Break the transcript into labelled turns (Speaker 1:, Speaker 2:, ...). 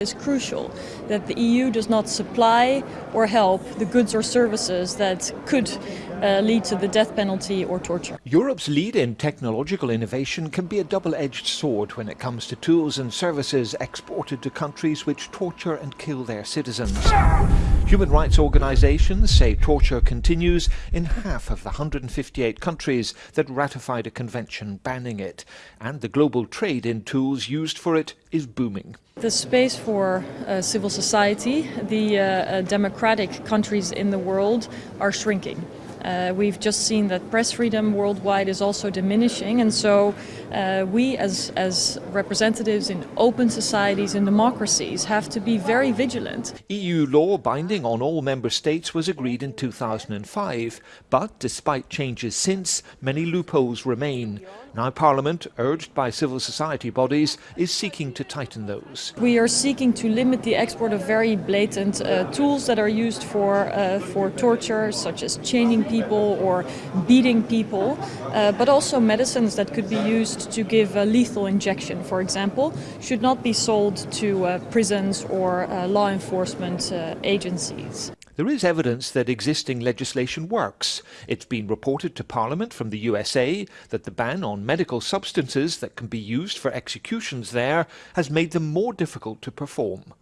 Speaker 1: is crucial that the EU does not supply or help the goods or services that could uh, lead to the death penalty or torture.
Speaker 2: Europe's lead in technological innovation can be a double-edged sword when it comes to tools and services exported to countries which torture and kill their citizens. Human rights organisations say torture continues in half of the 158 countries that ratified a convention banning it, and the global trade in tools used for it is booming.
Speaker 1: The space for uh, civil society, the uh, uh, democratic countries in the world are shrinking. Uh, we've just seen that press freedom worldwide is also diminishing and so uh, we as, as representatives in open societies and democracies have to be very vigilant.
Speaker 2: EU law binding on all member states was agreed in 2005 but despite changes since, many loopholes remain. Now Parliament, urged by civil society bodies, is seeking to tighten those.
Speaker 1: We are seeking to limit the export of very blatant uh, tools that are used for, uh, for torture such as chaining people people or beating people, uh, but also medicines that could be used to give a lethal injection, for example, should not be sold to uh, prisons or uh, law enforcement uh, agencies.
Speaker 2: There is evidence that existing legislation works. It's been reported to Parliament from the USA that the ban on medical substances that can be used for executions there has made them more difficult to perform.